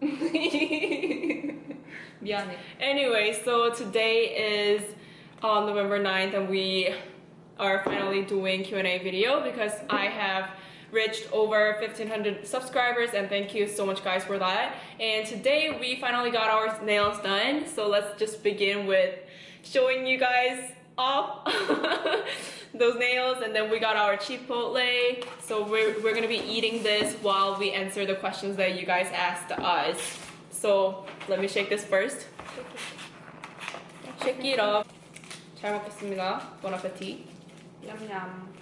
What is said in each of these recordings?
미안해. Anyway, so today is on November 9th and we are finally doing Q&A video because I have reached over 1500 subscribers and thank you so much guys for that. And today we finally got our nails done. So let's just begin with showing you guys off those nails and then we got our chipotle. So we're, we're gonna be eating this while we answer the questions that you guys asked us. So let me shake this first. Shake it up. 잘 먹겠습니다. Bon appetit. 냠냠.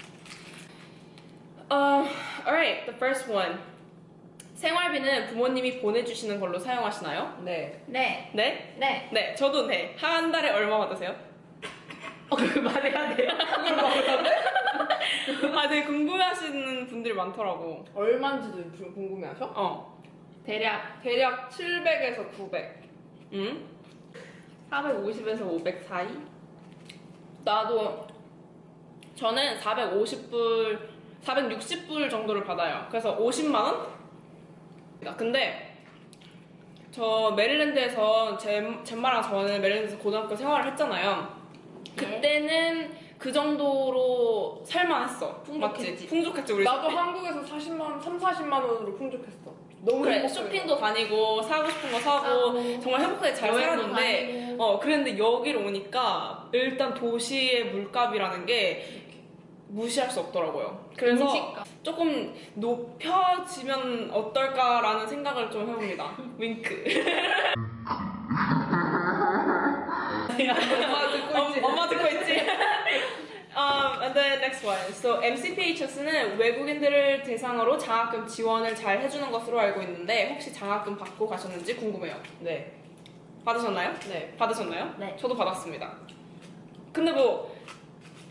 Uh, alright, the first one. 생활비는 부모님이 보내주시는 걸로 사용하시나요? 네. 네. 네? 네. 네, 저도 네. 한 달에 얼마 받으세요? 어, 그걸 말해야 돼요? 아, 되게 궁금해하시는 분들이 많더라고. 얼마인지도 좀 궁금해하셔? 어. 대략 대략 700에서 900. 응? 450에서 500 사이? 나도 저는 450불, 460불 정도를 받아요. 그래서 50만 원? 근데 저 메릴랜드에서 제, 젬마랑 저는 메릴랜드에서 고등학교 생활을 했잖아요. 그때는 그 정도로 살만했어. 풍족했지. 맞지? 풍족했지 우리. 나도 쇼핑. 한국에서 40만 원, 3, 40만 원으로 풍족했어. 너무 그래 행복해. 쇼핑도 다니고 사고 싶은 거 사고 사고, 정말 행복하게 잘 살았는데. 어 그랬는데 여기를 오니까 일단 도시의 물값이라는 게 무시할 수 없더라고요. 그래서 음식값. 조금 높여지면 어떨까라는 생각을 좀 해봅니다. 윙크. 엄마 듣고 있지? 엄- 엄마 듣고 있지? um, and then next one. So MCPHS는 외국인들을 대상으로 장학금 지원을 잘 해주는 것으로 알고 있는데 혹시 장학금 받고 가셨는지 궁금해요. 네. 받으셨나요? 네. 받으셨나요? 네. 저도 받았습니다. 근데 뭐,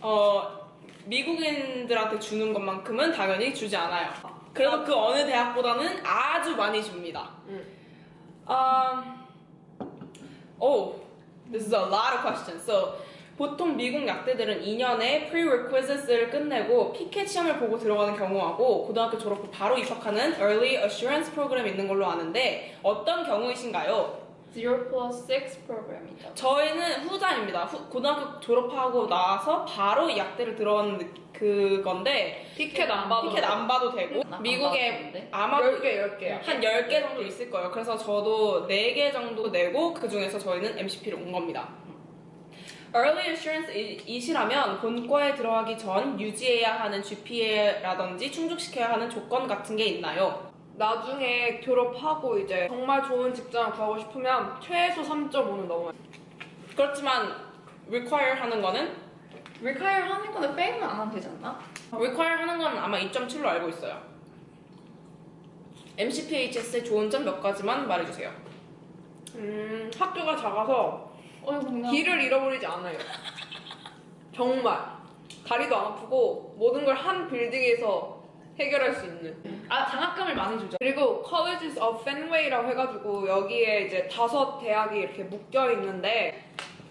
어, 미국인들한테 주는 것만큼은 당연히 주지 않아요. 그래도 그 어느 대학보다는 아주 많이 줍니다. 응. Um, oh, this is a lot of questions. So, 보통 미국 약대들은 2년에 prerequisites를 끝내고 피켓 시험을 보고 들어가는 경우하고 고등학교 졸업 후 바로 입학하는 early assurance 프로그램이 있는 걸로 아는데 어떤 경우이신가요? 0 plus 6 프로그램이죠. 저희는 후자입니다. 후- 고등학교 졸업하고 나서 바로 이 약대를 들어가는 느- 그건데 피켓 안 봐도 피켓 안 봐도 되고 나안 미국에? 아마도 10개, 10개야. 한 10개 정도 있을 거예요. 그래서 저도 4개 정도 내고 그 중에서 저희는 MCP를 온 겁니다. Early Assurance이시라면 본과에 들어가기 전 유지해야 하는 GPA라든지 충족시켜야 하는 조건 같은 게 있나요? 나중에 졸업하고 이제 정말 좋은 직장을 구하고 싶으면 최소 3.5는 넘어야 돼. 그렇지만 require 하는 거는 리카이어 하는 거는 페일은 안 하면 되지 않나? require 하는 건 아마 2.7로 알고 있어요. MCPHS의 좋은 점 몇 가지만 말해주세요. 음, 학교가 작아서 어, 그냥 길을 잃어버리지 않아요. 정말. 다리도 안 아프고 모든 걸 한 빌딩에서 해결할 수 있는. 아 장학금을 많이 주죠. 그리고 Colleges of Fenway라고 해가지고 여기에 이제 다섯 대학이 이렇게 묶여 있는데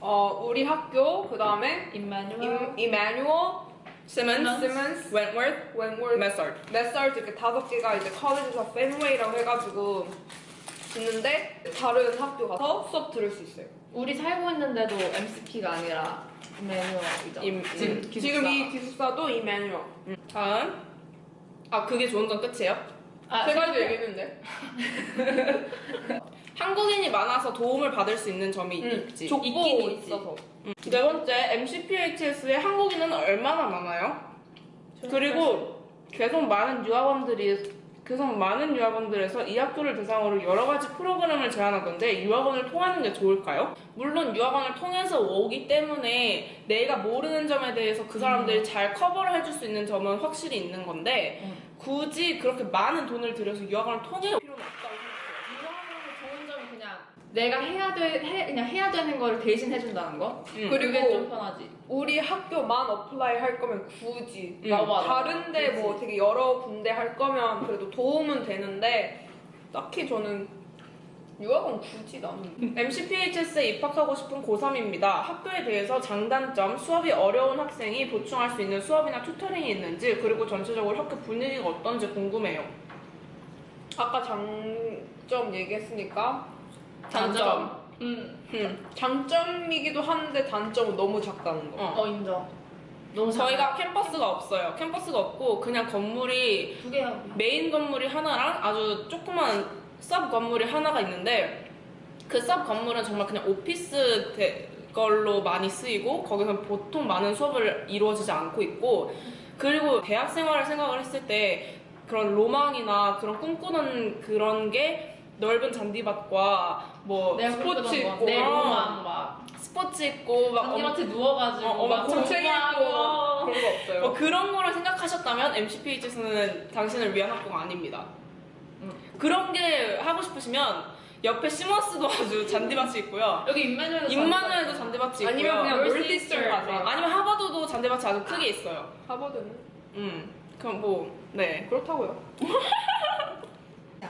어, 우리 학교 그 다음에. 이마뉴얼, Simmons, 시먼스, Wentworth, 웬월, Messard. 메설트 이렇게 다섯 개가 이제 of Fenway라고 해가지고 있는데 다른 학교 가서 수업 들을 수 있어요. 우리 살고 있는데도 MCP가 아니라. 임- 지금 음. 기숙사. 지금 이 기숙사도 이마뉴얼. 다음. 아 그게 좋은 점 끝이에요? 아, 세 가지 얘기했는데. 한국인이 많아서 도움을 받을 수 있는 점이 응, 있지. 족보 있긴. 있어서. 네 번째, MCPHS의 한국인은 얼마나 많아요? 그리고 계속 많은 유학원들이 계속 많은 유학원들에서 이 학교를 대상으로 여러 가지 프로그램을 제안하던데 유학원을 통하는 게 좋을까요? 물론 유학원을 통해서 오기 때문에 내가 모르는 점에 대해서 그 사람들이 잘 커버를 해줄 수 있는 점은 확실히 있는 건데 응. 굳이 그렇게 많은 돈을 들여서 유학원을 통해 필요는 생각해요. 유학원의 좋은 점이 그냥 내가 해야 돼 해, 그냥 해야 되는 거를 대신 해준다는 거. 음. 그리고 좀 편하지. 우리 학교만 apply 할 거면 굳이 음, 막 맞아. 다른데 뭐 그치. 되게 여러 군데 할 거면 그래도 도움은 되는데 딱히 저는 유학은 굳이 나는 MCPHS에 입학하고 싶은 고3입니다. 학교에 대해서 장단점, 수업이 어려운 학생이 보충할 수 있는 수업이나 tutoring이 있는지, 그리고 전체적으로 학교 분위기가 어떤지 궁금해요. 아까 장점 얘기했으니까 단점. 음, 음, 장점이기도 한데 단점은 너무 작다는 거. 어. 어 인정. 너무 저희가 캠퍼스가 없어요. 캠퍼스가 없고, 그냥 건물이 두 개야. 메인 건물이 하나랑 아주 조그만 섭 건물이 하나가 있는데 그섭 건물은 정말 그냥 오피스 대- 걸로 많이 쓰이고 거기서 보통 많은 수업을 이루어지지 않고 있고 그리고 대학 생활을 생각을 했을 때 그런 로망이나 그런 꿈꾸는 그런 게 넓은 잔디밭과 뭐 내가 스포츠 꿈꾸던 거. 있고 내 어, 로망 막 스포츠 있고 막 잔디밭에 누워가지고 어, 어, 막 공책. 있고 그런 거 없어요. 뭐 그런 거를 생각하셨다면 MCPHS는 당신을 위한 학교가 아닙니다. 음. 그런 게 하고 싶으시면 옆에 시머스도 아주 잔디밭이 있고요. 여기 인마누엘도 인마누엘도 잔디밭이 있고요. 아니면 그냥 가세요. 아니면 하버드도 잔디밭이 아주 크게 있어요. 하버드는 음, 그럼 뭐, 네. 그렇다고요.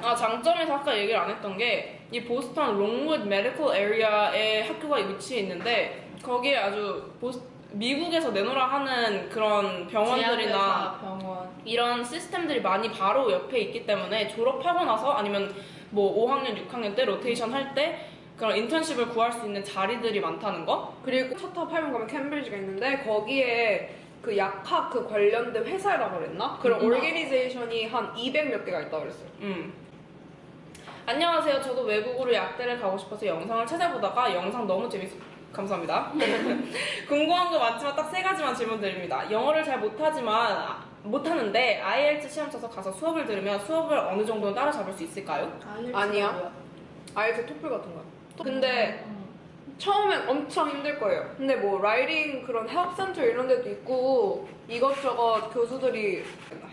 아, 장점에서 아까 얘기를 안 했던 게, 이 보스턴 Longwood Medical Area에 학교가 위치해 있는데, 거기에 아주 보스, 미국에서 내놓으라 하는 그런 병원들이나 병원. 이런 시스템들이 많이 바로 옆에 있기 때문에 졸업하고 나서 아니면 뭐 5학년, 6학년 때 로테이션 할때 그런 인턴십을 구할 수 있는 자리들이 많다는 거? 그리고 첫탑 8명 가면 캠브리지가 있는데 거기에 그 약학 그 관련된 회사라고 그랬나? 그런 음. 오르게니제이션이 한 200 몇 개가 있다고 그랬어요. 음. 안녕하세요. 저도 외국으로 약대를 가고 싶어서 영상을 찾아보다가 영상 너무 재밌... 감사합니다. 궁금한 거 많지만 딱 세 가지만 질문 드립니다. 영어를 잘 못하지만 아, 못하는데 IELTS 시험 쳐서 가서 수업을 들으면 수업을 어느 정도는 따라잡을 수 있을까요? 아니야. IELTS 토플 같은 거야. 근데 음. 처음엔 엄청 힘들 거예요. 근데 뭐 writing 그런 help center 이런 데도 있고 이것저것 교수들이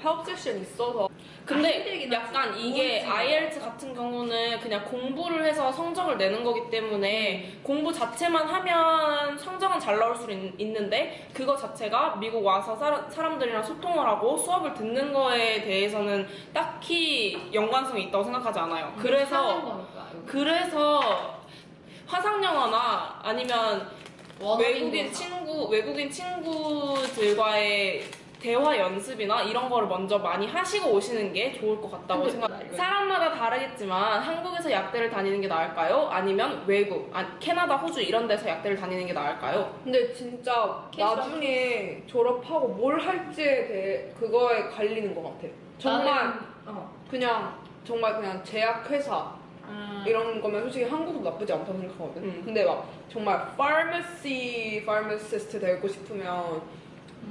help session 있어서 근데 약간 하지. 이게. IELTS 같은 경우는 그냥 공부를 해서 성적을 내는 거기 때문에 공부 자체만 하면 성적은 잘 나올 수 있, 있는데 그거 자체가 미국 와서 사, 사람들이랑 소통을 하고 수업을 듣는 거에 대해서는 딱히 연관성이 있다고 생각하지 않아요. 사는 그래서 거니까. 그래서 화상 영어나 아니면 외국인. 친구 외국인 친구들과의 대화 연습이나 이런 거를 먼저 많이 하시고 오시는 게 좋을 것 같다고 근데 생각. 나 이거- 사람마다 다르겠지만 한국에서 약대를 다니는 게 나을까요? 아니면 외국, 아, 캐나다, 호주 이런 데서 약대를 다니는 게 나을까요? 근데 진짜 나중에 졸업하고 뭘 할지에 대해 그거에 갈리는 것 같아. 정말 나는- 어. 그냥 정말 그냥 제약회사 음. 이런 거면 솔직히 한국도 나쁘지 않다고 생각하거든. 음. 근데 막 정말 pharmacy, pharmacist 되고 싶으면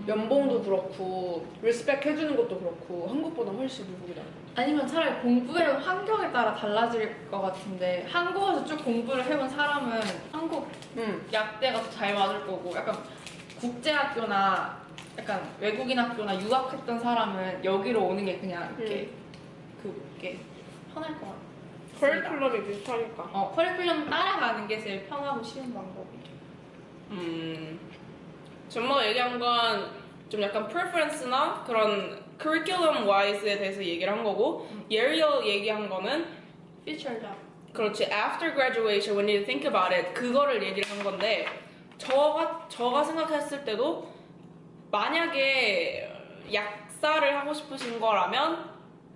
연봉도 그렇고 respect 해주는 것도 그렇고 한국보다 훨씬 미국이 나아. 아니면 차라리 공부의 환경에 따라 달라질 것 같은데 한국에서 쭉 공부를 해온 사람은 한국 응. 약대가 더 잘 맞을 거고 약간 국제학교나 약간 외국인 학교나 유학했던 사람은 여기로 오는 게 그냥 이렇게 그게 편할 것 같아. 커리큘럼이 비슷하니까. 어 커리큘럼 따라가는 게 제일 편하고 쉬운 방법이래. 음, 전뭐 얘기한 건 좀 약간 preference나 그런 curriculum wise에 대해서 얘기를 한 거고 예리얼 얘기한 거는 Future job. 그렇지. After graduation, when you think about it, 그거를 얘기를 한 건데 저가 저가 생각했을 때도 만약에 약사를 하고 싶으신 거라면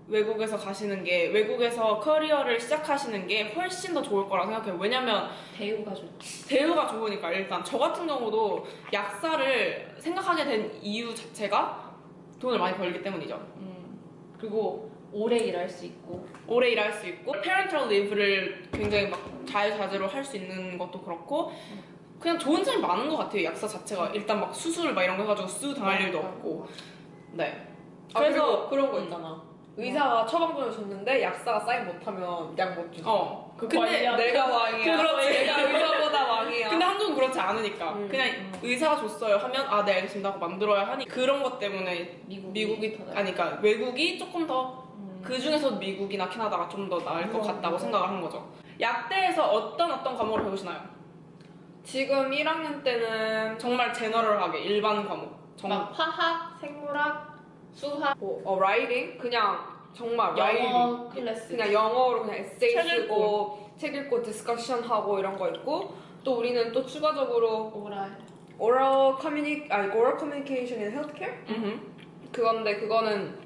외국에서 가시는 게 외국에서 커리어를 시작하시는 게 훨씬 더 좋을 거라 생각해요. 왜냐면 대우가 좋지. 대우가 좋으니까 일단 저 같은 경우도 약사를 생각하게 된 이유 자체가 돈을 많이 벌기 때문이죠. 음. 그리고 오래 일할 수 있고. 오래 일할 수 있고 parental leave를 굉장히 막 자유자재로 할 수 있는 것도 그렇고 그냥 좋은 점이 많은 것 같아요 약사 자체가 일단 막 수술 막 이런 거 해가지고 수 당할 일도 없고 네 아, 그래서 그래서 그런 거 있잖아. 의사가 처방전을 줬는데 약사가 사인 못하면 약 못 주죠. 어 그 근데 관리하고. 내가 왕이야. 그렇지. 내가 의사보다 왕이야. 근데 한국은 그렇지 않으니까 음. 그냥 의사가 줬어요 하면 아 네 알겠습니다 하고 만들어야 하니 그런 것 때문에 미국이, 미국이 더 아니 그러니까 외국이 조금 더 음. 그 중에서 미국이나 캐나다가 좀 더 나을 것 음. 같다고 생각을 한 거죠. 약대에서 어떤 어떤 과목을 배우시나요? 지금 1학년 때는 정말 general하게 일반 과목. 정... 막 화학, 생물학, 수학. 뭐 어, writing 그냥 정말 영어 클래스. 그냥 영어로 그냥 에세이 책 쓰고 책 읽고 discussion 하고 이런 거 있고 또 우리는 또 추가적으로 oral. oral communi 아니 communication in healthcare 음흠. 그건데 그거는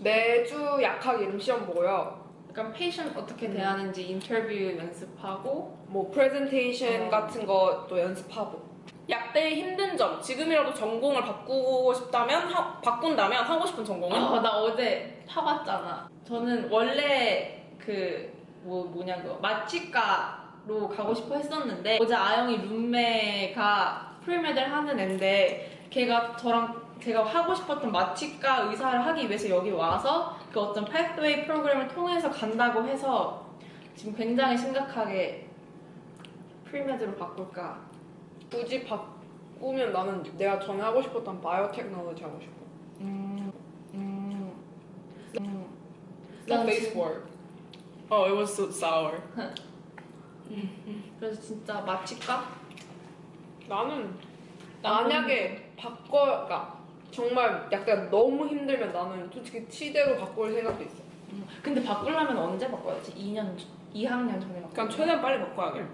매주 약학 이름 시험 보고요. 약간 patient 어떻게 음. 대하는지 인터뷰 연습하고 뭐 프레젠테이션 어. 같은 것도 연습하고 약대의 힘든 점, 지금이라도 전공을 바꾸고 싶다면, 하- 바꾼다면 하고 싶은 전공은? 아, 나 어제 타봤잖아. 저는 원래 그 뭐 뭐냐 그 마취과로 가고 싶어 했었는데 어제 아영이 룸메가 pre-med를 하는 애인데 걔가 저랑 제가 하고 싶었던 마취과 의사를 하기 위해서 여기 와서 그 어떤 pathway 프로그램을 통해서 간다고 해서 지금 굉장히 심각하게 프리메드로 바꿀까 굳이 바꾸면 나는 내가 전에 하고 싶었던 바이오테크놀로지 하고 싶어. 음, 음, 음. Base 지금- work. Oh, it was so sour. 그래서 진짜 마취과? 나는 난 만약에 바꿔, 그러니까 정말 약간 너무 힘들면 나는 솔직히 치대로 바꿀 생각도 있어. 음, 근데 바꾸려면 언제 바꿔야지? 2년, 2학년 전에 바꿔. 그냥 최대한 빨리 바꿔야 돼.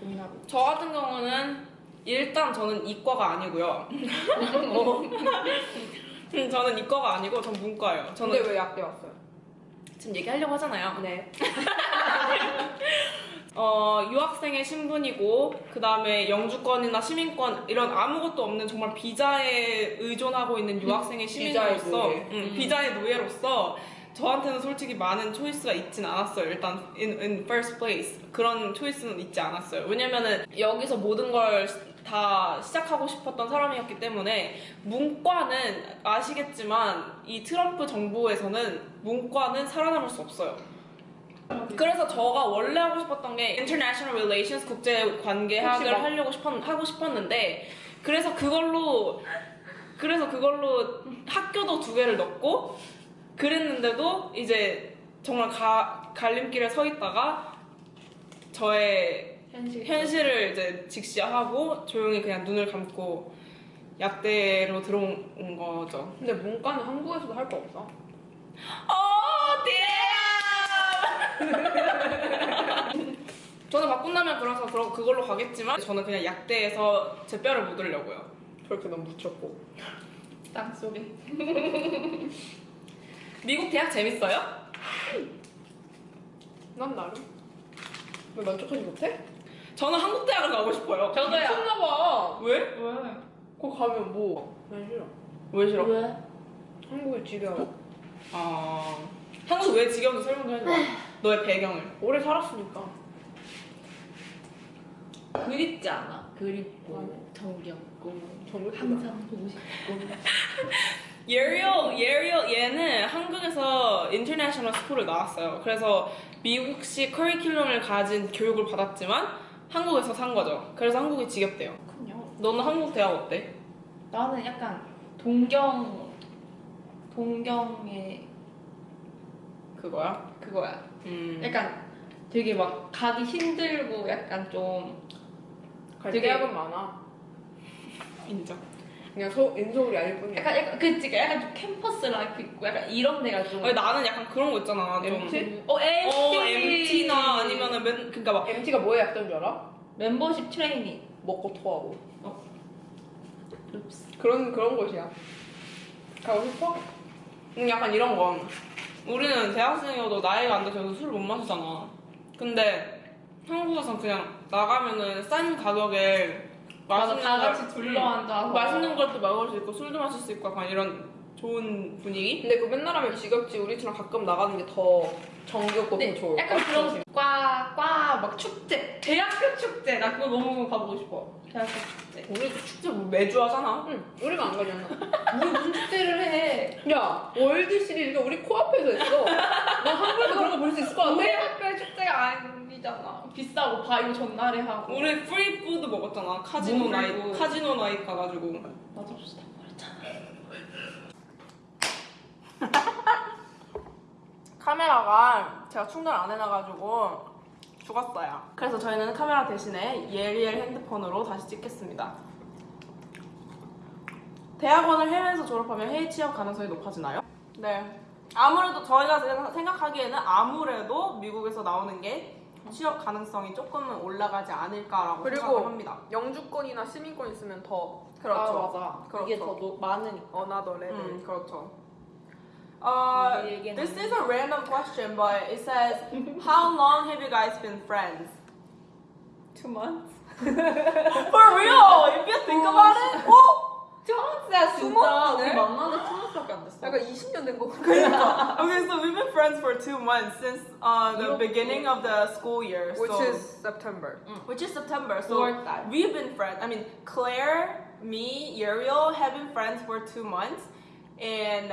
고민하고. 저 같은 경우는 일단 저는 이과가 아니고요. 음, 저는 이과가 아니고 전 문과예요. 저는 근데 왜 약대 왔어요? 지금 얘기하려고 하잖아요. 네. 어, 유학생의 신분이고 그 다음에 영주권이나 시민권 이런 아무것도 없는 정말 비자에 의존하고 있는 유학생의 비자의 시민으로서 노예. 음, 음. 비자의 노예로서 저한테는 솔직히 많은 초이스가 있진 않았어요. 일단 in, in first place 그런 초이스는 있지 않았어요. 왜냐면은 여기서 모든 걸 다 시작하고 싶었던 사람이었기 때문에 문과는 아시겠지만 이 트럼프 정부에서는 문과는 살아남을 수 없어요. 그래서 저가 원래 하고 싶었던 게 International Relations 국제 관계학을 하려고 싶었 하고 싶었는데 그래서 그걸로 그래서 그걸로 학교도 두 개를 넣고 그랬는데도 이제 정말 가, 갈림길에 서 있다가 저의 현실. 현실을 이제 직시하고 조용히 그냥 눈을 감고 약대로 들어온 거죠. 근데 문과는 한국에서도 할 거 없어. 어, damn! 저는 바꾼다면 그래서 그러- 그걸로 가겠지만 저는 그냥 약대에서 제 뼈를 묻으려고요. 저렇게 넌 묻혔고. 땅속에. 미국 대학 재밌어요? 난 나름. 왜 만족하지 못해? 저는 한국 대학을 가고 싶어요. 저도요. 미쳤나봐. 왜? 왜? 거기 가면 뭐? 난 싫어. 왜 싫어? 왜? 한국에 지겨워. 아 한국 왜 지겨운지 설명 좀 해줘. 너의 배경을. 오래 살았으니까. 그립지 않아? 그립고 정겹고. 항상 보고 싶고. 예리얼, 예리얼 얘는 한국에서 international school을 나왔어요. 그래서 미국식 커리큘럼을 가진 교육을 받았지만 한국에서 산 거죠. 그래서 한국이 지겹대요. 그렇군요. 너는 한국 대학 어때? 나는 약간 동경 동경의 그거야? 그거야. 음. 약간 되게 막 가기 힘들고 약간 좀갈 되게- 대학은 많아. 인정. 그냥 소, 인서울이 아닐 뿐이야. 약간 약간 그치 약간 좀 캠퍼스 life 있고 약간 이런 데가 좀 아니, 나는 약간 그런 거 있잖아. 좀. MT? 어 MT 어, MT나 아니면은 맨, 그니까 막 MT가 뭐에 약자인 줄 알아? 멤버십 트레이닝 먹고 토하고. 룹스 그런 그런 곳이야. 가고 싶어? 음, 약간 이런 거. 우리는 대학생이어도 나이가 안 돼서 술못 마시잖아. 근데 한국에선 그냥 나가면은 싼 가격에 맛있는 다 걸- 같이 둘러 앉아서. 음, 맛있는 것도 먹을 수 있고 술도 마실 수 있고 약간 이런 좋은 분위기? 근데 그 맨날 하면 지겹지. 우리처럼 가끔 나가는 게 더 정겹고 더 좋을 것 약간. 그런 과과 막 축제 대학교 축제 나 그거 너무 가보고 싶어 대학교 축제 우리도 축제 뭐 매주 하잖아. 응, 우리가 안 가잖아. 우리 무슨 축제를 해 야, 월드 시리즈가 우리 코앞에서 했어. 너 한국에서 그런 거 볼 수 있을 것 우리 같아? 학교의 축제가 아니잖아 비싸고 바이오 전날에 하고 우리 free food 먹었잖아. 카지노 뭐 나이 카지노 나이 가가지고. 맞아 비싸 버렸잖아 카메라가 제가 충전 안 해놔가지고 죽었어요. 그래서 저희는 카메라 대신에 예리엘 핸드폰으로 다시 찍겠습니다. 대학원을 해외에서 졸업하면 해외 취업 가능성이 높아지나요? 네. 아무래도 저희가 생각- 생각하기에는 아무래도 미국에서 나오는 게 취업 가능성이 조금은 올라가지 않을까라고 생각합니다. 영주권이나 시민권 있으면 더 그렇죠. 아, 맞아. 이게 그렇죠. 더 노- 많으니까. another level. 음, 그렇죠. Uh, 우리 얘기는 this is a random question, but it says, how long have you guys been friends? Two months. For real, if you think about it. 어? Two months야 Two 진짜. months네? 우리 만난 지 two months밖에 안 됐어. 약간 20년 된 거 같아. Okay, so we've been friends for two months since uh, the 이렇게. beginning of the school year. Which so, is September. which is September. So 9월달. we've been friends. I mean, Claire, me, Uriel have been friends for two months, and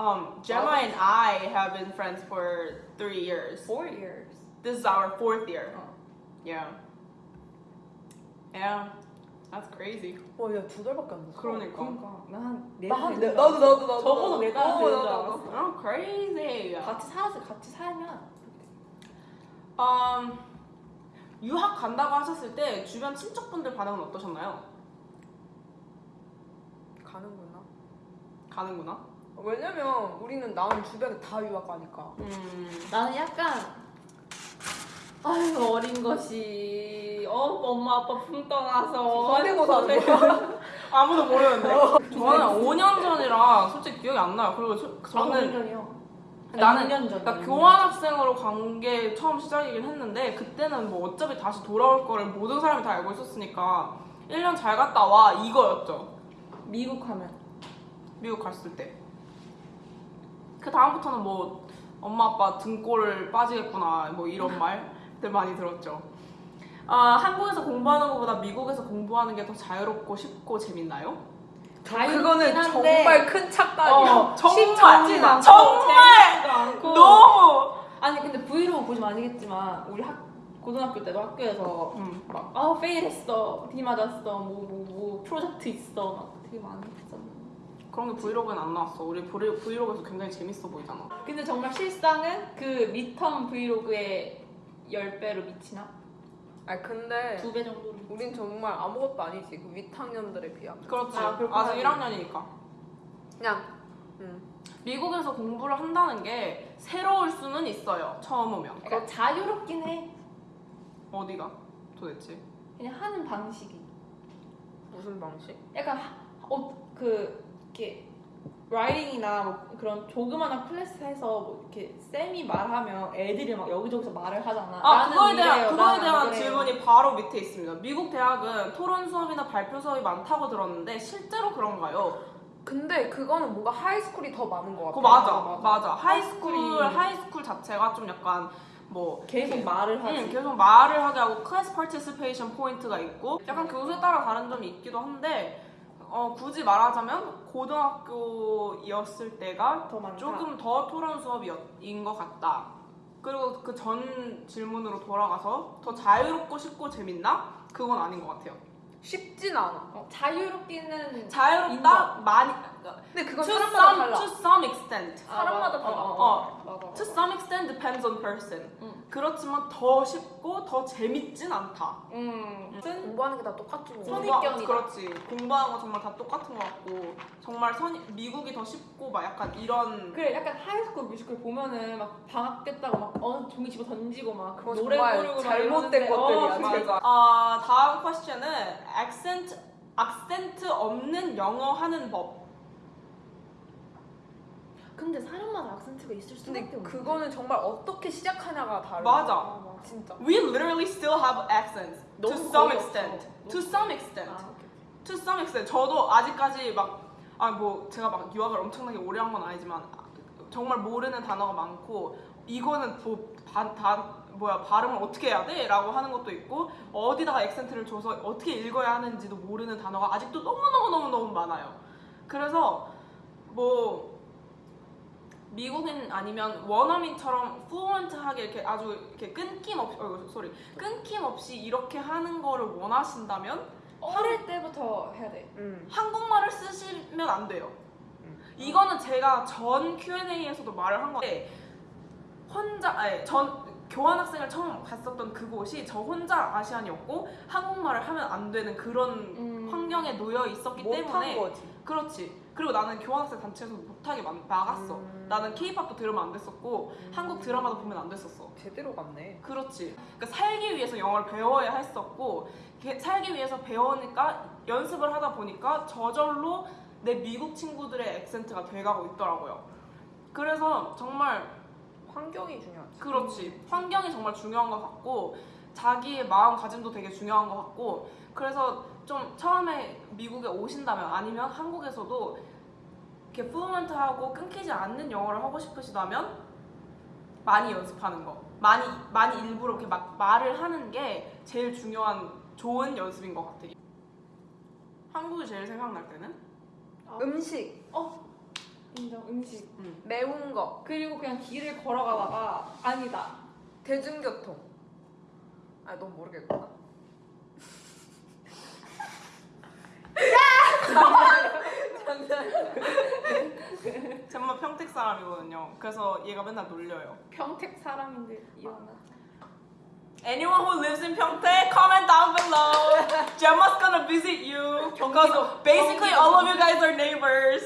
um, Gemma and I have been friends for three years. Four years. This is our fourth year. 어. Yeah. Yeah. That's crazy. 와, 야, 두 달밖에 안 됐어. 그러니까. 그러니까 나한 네. 나 한, 달 네, 된 나도, 줄 나도, 나도. 적어도 네달 어, 되는 줄 나도, 알았어. 나도. Oh, crazy. 같이 살아서 같이 살면 Um, 유학 간다고 하셨을 때 주변 친척분들 반응은 어떠셨나요? 가는구나. 가는구나. 왜냐면 우리는 나는 주변에 다 유학 가니까. 음. 나는 약간 아유 어린 것이 어 엄마 아빠 품 떠나서 거야? 아무도 모르는데. 저는 5년 전이라 솔직히 기억이 안 나요. 그리고 저, 저는 전이요. 나는 6년 전. 그러니까 교환학생으로 간 게 처음 시작이긴 했는데 그때는 뭐 어차피 다시 돌아올 거를 모든 사람이 다 알고 있었으니까 1년 잘 갔다 와 이거였죠. 미국 하면 미국 갔을 때. 그 다음부터는 뭐 엄마 아빠 등골을 빠지겠구나 뭐 이런 말들 많이 들었죠. 아 한국에서 공부하는 것보다 미국에서 공부하는 게 더 자유롭고 쉽고 재밌나요? 그거는 한데 정말 큰 착각이야. 어, 정말 정말 너무 아니 근데 브이로그 보시면 아시겠지만 우리 학 고등학교 때도 학교에서 음. 막아 페일했어 비 맞았어 뭐뭐뭐 프로젝트 있어 막 되게 많이 했잖아 그런 게 브이로그는 안 나왔어. 우리 브이- 브이로그에서 굉장히 재밌어 보이잖아. 근데 정말 실상은 그 미텀 브이로그의 10배로 미치나? 아 근데 두 배 정도로 우린 정말 아무것도 아니지 그 윗학년들에 비하면. 그렇지. 아. 아직 1학년이니까. 그냥 음. 미국에서 공부를 한다는 게 새로울 수는 있어요. 처음 오면. 그러니까 자유롭긴 해 어디가 도대체? 그냥 하는 방식이 무슨 방식? 약간 어, 그 이렇게 writing이나 뭐 그런 조그마한 class에서 뭐 이렇게 쌤이 말하면 애들이 막 여기저기서 말을 하잖아. 아 그거에 대한 이래요, 그거에 대한. 질문이 바로 밑에 있습니다. 미국 대학은 토론 수업이나 발표 수업이 많다고 들었는데 실제로 그런가요? 근데 그거는 뭔가 high school이 더 많은 것 같아. 그거 맞아, 맞아, 맞아. 하이스쿨 하이스쿨이- 하이스쿨 자체가 좀 약간 뭐 계속 말을 하지. 응, 계속 말을 하게 하고 class participation point가 있고 약간 교수에 따라 다른 점이 있기도 한데 어, 굳이 말하자면 고등학교였을 때가 더. 조금 더 토론 수업인 것 같다. 그리고 그 전 질문으로 돌아가서 더 자유롭고 쉽고 재밌나? 그건 아닌 것 같아요. 쉽진 않아. 어, 자유롭기는 자유롭다 인정. 많이 근데 그건 to 사람마다 some, 달라. to some extent. 사람마다 아, 달라. 어. 어. 맞아, 맞아. To some extent depends on person. 응. 그렇지만 더 쉽고 더 재밌진 않다. 음. 무슨 공부하는 게 다 똑같지 뭐. 선입- 공부- 선입견이다. 그렇지. 공부하는 거 정말 다 똑같은 것 같고 정말 선 미국이 더 쉽고 막 약간 이런 그래 약간 High School Musical 보면은 막 방학 됐다고 막어 종이 집어 던지고 막 그거 노래 부르고 막 잘못된 이러는데, 것들이야, 어. 맞아. 아 다음 question은 accent 악센트 없는 영어 하는 법. 근데 사람마다 악센트가 있을 수밖에 근데 없는데 그거는 정말 어떻게 시작하냐가 다르. 맞아. 진짜. We literally still have accents to some extent. To some extent. 아. To some extent. 저도 아직까지 막 아 뭐 제가 막 유학을 엄청나게 오래 한 건 아니지만 정말 모르는 단어가 많고 이거는 뭐다 뭐야 발음을 어떻게 해야 돼? 라고 하는 것도 있고 어디다가 액센트를 줘서 어떻게 읽어야 하는지도 모르는 단어가 아직도 너무너무너무너무 많아요. 그래서 뭐 미국인 아니면 원어민처럼 플루언트하게 이렇게 아주 이렇게 끊김없이 어 소리 끊김없이 이렇게 하는 거를 원하신다면 어릴 때부터 해야 돼 음. 한국말을 쓰시면 안 돼요. 음. 이거는 제가 전 Q&A에서도 말을 한 건데 혼자 아니 전 교환학생을 처음 갔었던 그곳이 저 혼자 아시안이었고 한국말을 하면 안 되는 그런 음. 환경에 놓여 있었기 때문에 거지. 그렇지. 그리고 나는 교환학생 단체에서 못하게 막- 막았어. 음. 나는 케이팝도 들으면 안 됐었고 한국 드라마도 보면 안 됐었어. 제대로 갔네. 그렇지. 그러니까 살기 위해서 영어를 배워야 했었고 게- 살기 위해서 배우니까 연습을 하다 보니까 저절로 내 미국 친구들의 액센트가 돼가고 있더라고요. 그래서 정말 환경이 중요하지. 그렇지. 환경이 정말 중요한 것 같고 자기의 마음가짐도 되게 중요한 것 같고 그래서 좀 처음에 미국에 오신다면 아니면 한국에서도 이렇게 플루언트하고 끊기지 않는 영어를 하고 싶으시다면 많이 연습하는 거 많이 많이 일부러 이렇게 막 말을 하는 게 제일 중요한 좋은 연습인 것 같아요. 한국이 제일 생각날 때는 음식, 인정 음식. 매운 거, 그리고 그냥 길을 걸어가다가 아니다. 대중교통. 아, 넌 모르겠구나. 젬마 평택 사람이거든요. 그래서 얘가 맨날 놀려요. 평택 사람인데 이혼하자. Anyone who lives in Pyeongtaek, comment down below. Gemma's gonna visit you because basically all of you guys are neighbors.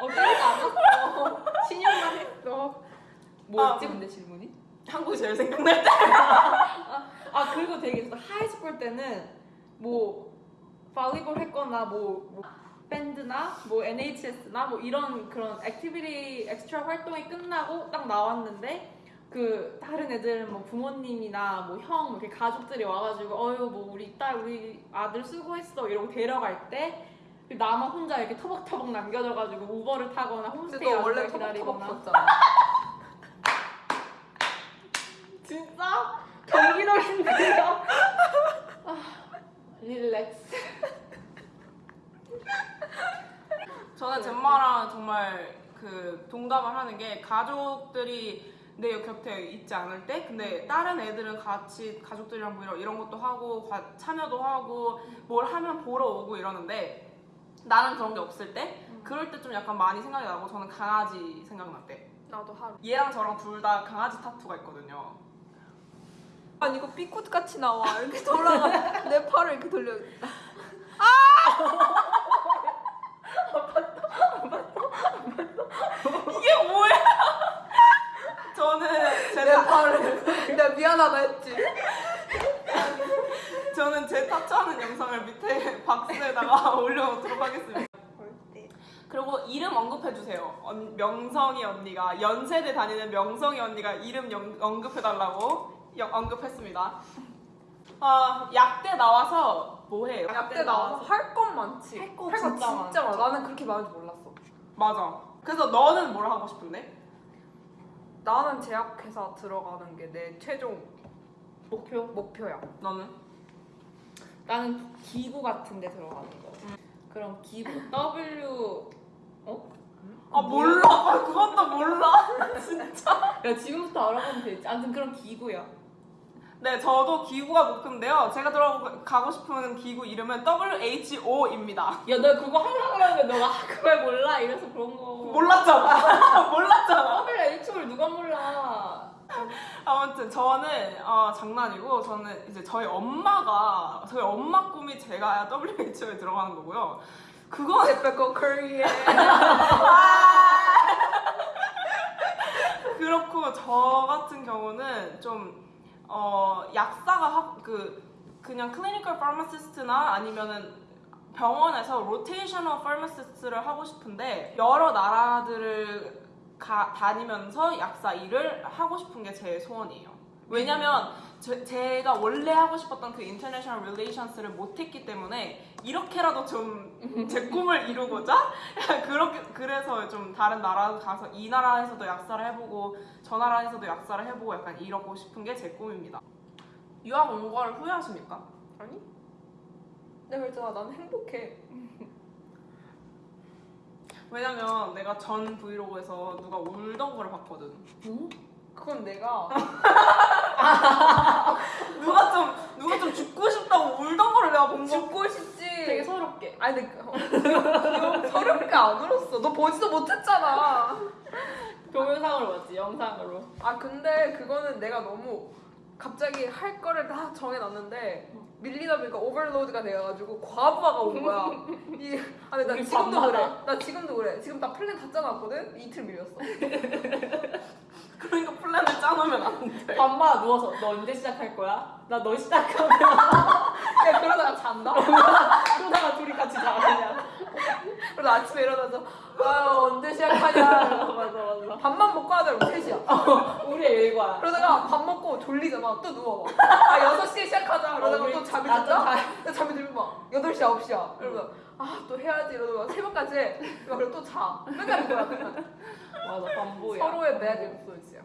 어 때리지 않았어. 신용만 했어. 뭐였지 아. 근데 질문이? 한국이 제일 생각날 때. 아 그리고 되게 있어. high school 때는 뭐 volleyball 했거나 뭐, 뭐 밴드나 뭐 NHS나 뭐 이런 그런 activity extra 활동이 끝나고 딱 나왔는데 그 다른 애들 뭐 부모님이나 뭐형뭐 이렇게 가족들이 와가지고 어유 뭐 우리 딸 우리 아들 수고했어 이러고 데려갈 때 나만 혼자 이렇게 터벅터벅 남겨져가지고 우버를 타거나 홈스테이 원래 기다리거나 진짜 아, 릴렉스. 저는 젬마랑 정말 그 동감을 하는 게 가족들이 내 곁에 있지 않을 때 근데 다른 애들은 같이 가족들이랑 뭐 이런, 이런 것도 하고 과- 참여도 하고 뭘 하면 보러 오고 이러는데 나는 그런 게 없을 때 그럴 때 좀 약간 많이 생각이 나고 저는 강아지 생각날 때. 나도 하루. 얘랑 저랑 둘 다 강아지 타투가 있거든요 아니 이거 삐꽃 같이 나와. 이렇게 돌아가. 내 팔을 이렇게 돌려. 이게 뭐야? 저는 제내 타, 팔을. 내가 미안하다 했지. 저는 제 타투하는 영상을 밑에 박스에다가 올려놓도록 하겠습니다. 그리고 이름 언급해주세요. 언- 명성이 언니가. 연세대 다니는 명성이 언니가 이름 영- 언급해달라고. 여- 언급했습니다. 아 약대 나와서 뭐해요? 약대 나와서 할 건 많지 할거 거 진짜 진짜 많아 나는 그렇게 많은 줄 몰랐어 맞아. 그래서 너는 뭘 하고 싶은데? 나는 제약회사 들어가는 게 내 최종 목표? 목표야 너는? 나는 기구 같은 데 들어가는 거. 그럼 기구. W. 어? 아 몰라. 아, 그것도 몰라. 야, 지금부터 알아보면 되지. 아무튼 그런 기구야. 네, 저도 기구가 목표인데요. 제가 들어가고 싶은 기구 이름은 WHO입니다. 야, 너 그거 하려고 그러는데 너가 아, 그걸 몰라? 이래서 그런 거. 몰랐잖아. 몰랐잖아. WHO를 누가 몰라? 아무튼 저는 어, 장난이고 저는 이제 저희 엄마가 저희 엄마 꿈이 제가 WHO에 들어가는 거고요. 그거 에페코 코리아 그렇고 저 같은 경우는 좀 어, 약사가 하, 그 그냥 clinical pharmacist나 아니면은 병원에서 rotational pharmacist를 하고 싶은데 여러 나라들을 가, 다니면서 약사 일을 하고 싶은 게 제 소원이에요. 왜냐면 제, 제가 원래 하고 싶었던 그 international relations를 못했기 때문에 이렇게라도 좀 제 꿈을 이루고자 그렇게 그래서 좀 다른 나라 가서 이 나라에서도 약사를 해보고 저 나라에서도 약사를 해보고 약간 이러고 싶은 게 제 꿈입니다. 유학 온 걸 후회하십니까? 아니? 내가 그랬잖아 난 행복해 왜냐면 내가 전 브이로그에서 누가 울던 거를 봤거든. 그건 내가 누가 좀 누가 좀 죽고 싶다고 울던 거를 내가 본 거. 죽고 싶지 되게 서럽게. 아니 근데 그- 어, 귀여워. 서럽게 안 울었어 너 보지도 못했잖아 동영상으로 봤지, 영상으로. 아 근데 그거는 내가 너무 갑자기 할 거를 다 정해놨는데 밀리다 보니까 overload가 돼가지고 과부하가 온 거야. 이, 아, 근데 나 지금도 밤마다. 그래. 나 지금도 그래. 지금 나 플랜 다 짜놨거든? 이틀 밀렸어. 그러니까 plan을 짜놓으면 안 돼. 밤마다 누워서 너 언제 시작할 거야? 나 너 시작하면. 야, 그러다가 잔다? 그러다가 둘이 같이 자 그냥. 그래서 아침에 일어나서 아 언제 시작하냐? 맞아 맞아. 밥만 먹고 하자 그럼 3시야. 우리의 일과야. 그러다가 밥 먹고 졸리잖아 또 누워 아 6시에 시작하자. 그러다가 어, 또 우리 잠이 나도 든다? 잠이 들면 막 8시 9시야. 그러면 아또 해야지 이러다가 새벽까지 해. 그리고 또자. 맨날 그거야 그냥. 맞아 반보야. 서로의 배드 인플루언스야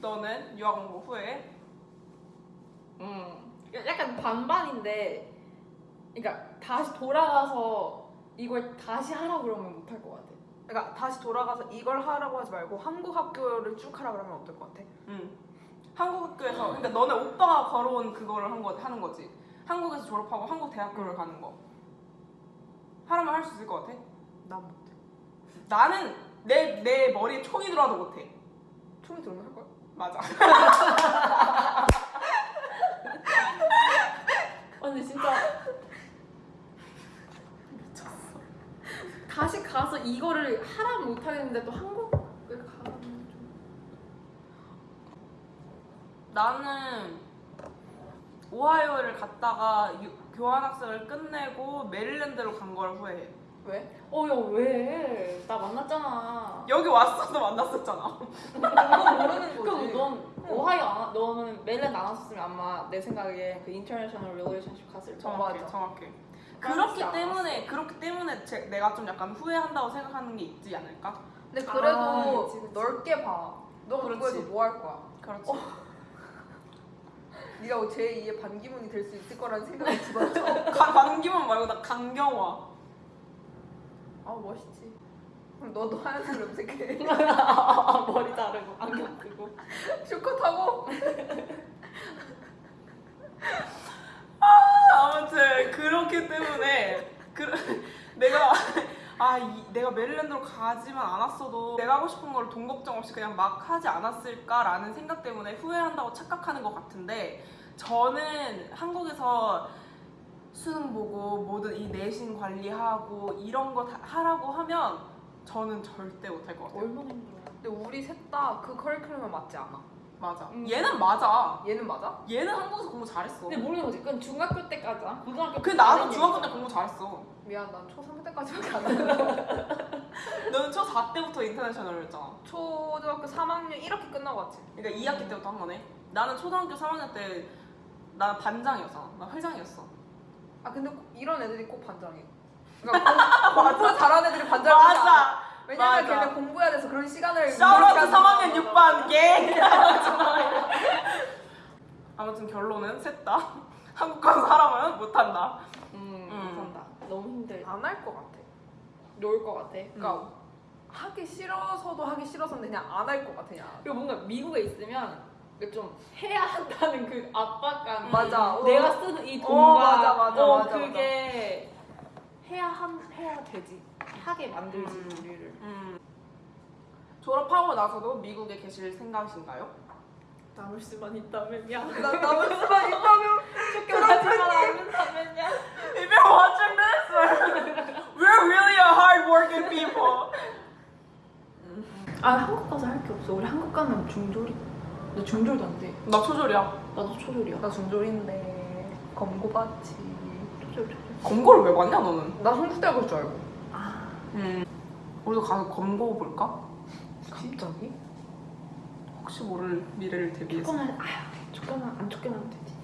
너는 유학 온거 후에 음. 약간 반반인데, 그러니까 다시 돌아가서 이걸 다시 하라 그러면 못할 것 같아. 그러니까 다시 돌아가서 이걸 하라고 하지 말고 한국 학교를 쭉 하라 그러면 어떨 것 같아? 응. 한국 학교에서 그러니까 너네 오빠가 걸어온 그거를 한 거, 하는 거지. 한국에서 졸업하고 한국 대학교를 가는 거. 하라면 할 수 있을 것 같아? 난 못해 나는 내, 내 머리에 총이 들어와도 못해. 총이 들어오면 할 거야? 맞아. 아, 근데 진짜 다시 가서 이거를 하라면 못 하겠는데 또 한국을 가면 좀 나는 오하이오를 갔다가 유- 교환학생을 끝내고 메릴랜드로 간 걸 후회해. 왜? 어, 야, 왜? 나 만났잖아. 여기 왔어도 만났었잖아. 그건 모르는 그럼 거지 넌 오하이오 안, 와- 너는 메릴랜드 안 왔었으면 아마 내 생각에 그 international relationship 갔을. 정확해. 정확해. 프랑스 그렇기 안 때문에 그렇기 때문에 제, 내가 좀 약간 후회한다고 생각하는 게 있지 않을까? 근데 그래도 아, 그치, 그치. 넓게 봐. 너 그렇지. 그거에서 뭐 할 거야? 그렇지. 네가 제 2의 반기문이 될 수 있을 거라는 생각이. 가, 반기문 말고 나 강경화. 아 멋있지. 그럼 너도 하얀색 염색해. 머리 자르고 안경 쓰고. 슈커 타고. 아무튼 그렇기 때문에 그, 내가 아 이, 내가 메릴랜드로 가지만 않았어도 내가 하고 싶은 걸 돈 걱정 없이 그냥 막 하지 않았을까라는 생각 때문에 후회한다고 착각하는 것 같은데 저는 한국에서 수능 보고 모든 이 내신 관리하고 이런 거다 하라고 하면 저는 절대 못할 것 같아요. 얼마나 힘들어. 근데 우리 셋 다 그 커리큘럼에 맞지 않아. 맞아. 음. 얘는 맞아. 얘는 맞아? 얘는 한국에서 공부 잘했어. 근데 모르는 거지. 그건 중학교 때까지 야. 고등학교 그때 나도 중학교 때. 공부 잘했어. 미안, 난 초3 때까지밖에 안 했는데. 너는 초4 때부터 인터내셔널이었잖아. 초등학교 3학년 1학기 끝나고 왔지. 그러니까 2학기 때부터 한 거네. 나는 초등학교 3학년 때 나는 반장이었잖아. 나 회장이었어. 아 근데 꼭 이런 애들이 꼭 반장해. 그러니까 공- 공부 잘하는 애들이 않아. 맞아. 왜냐면 맞아. 걔네 공부해야 돼서 그런 시간을 샤우라트 이렇게 3학년 하는 6반 개. 아무튼 결론은 셋 다 한국 가서 살아면 못한다. 음, 음. 못한다. 너무 힘들다. 안할 것 같아. 놀 것 같아. 그러니까 하기 싫어서도 하기 싫어서는 그냥 안 할 것 같아. 그냥. 그리고 뭔가 미국에 있으면 그좀 해야 한다는 그 압박감. 맞아. 내가 어. 쓰는 이 어, 돈과 맞아, 맞아, 어, 맞아, 그게 해야 한 해야 되지. 하게 만들지 음. 우리를. 음. 졸업하고 나서도 미국에 계실 생각이신가요? 남을 수만 있다면야. 나 남을 수만 있다면 쫓겨나지만 않는다면야. If you're watching this, we're really a hard-working people. 아 한국 가서 할 게 없어. 우리 한국 가면 중졸이. 나 중졸도 안 돼. 나 초졸이야. 나도 초졸이야. 나 중졸인데 검고 받지. 초졸 초졸. 검거를 왜 봤냐 너는? 나 한국대 볼줄 알고. 아 음. 우리도 가서 검거 볼까? 갑자기? 혹시 모를 미래를 대비해서. 쫓겨나 아휴 쫓겨나 안 쫓겨나면 되지.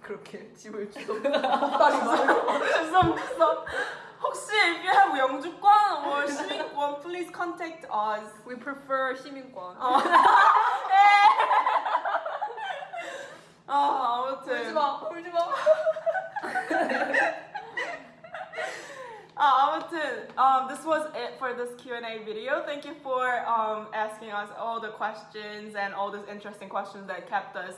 그렇게 집을 주워 딸이 말고. 주섬 주섬. 혹시 if you have 영주권 or 시민권, please contact us. We prefer 시민권. 아 아무튼. 울지 마, 울지 마. Uh, Amundsen, um, this was it for this Q&A video. Thank you for um, asking us all the questions and all these interesting questions that kept us,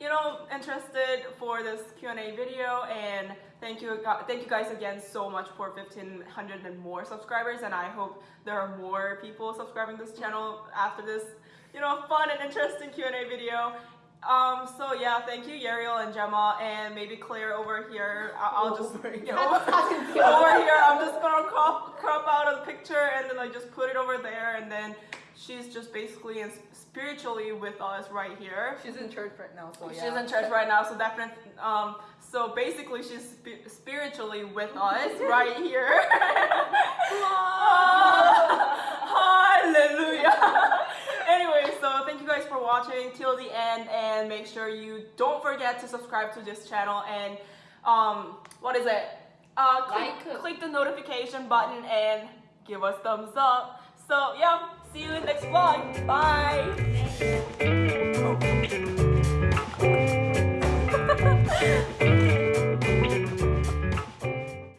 you know, interested for this Q&A video. And thank you, uh, thank you guys again so much for 1,500 and more subscribers. And I hope there are more people subscribing this channel after this, you know, fun and interesting Q&A video. Um, so yeah, thank you, Yariel and Gemma, and maybe Claire over here. I'll, I'll just over, over here. I'm just gonna crop crop out a picture and then I just put it over there, and then she's just basically in, spiritually with us right here. She's in church right now, so yeah. She's in church right now, so definitely. Um, so basically, she's spi- spiritually with us right here. Hallelujah. anyway, so thank you guys for watching till the end, and make sure you don't forget to subscribe to this channel and um, what is it? Uh, click, Like. click the notification button and give us thumbs up. So yeah, see you in the next vlog. Bye.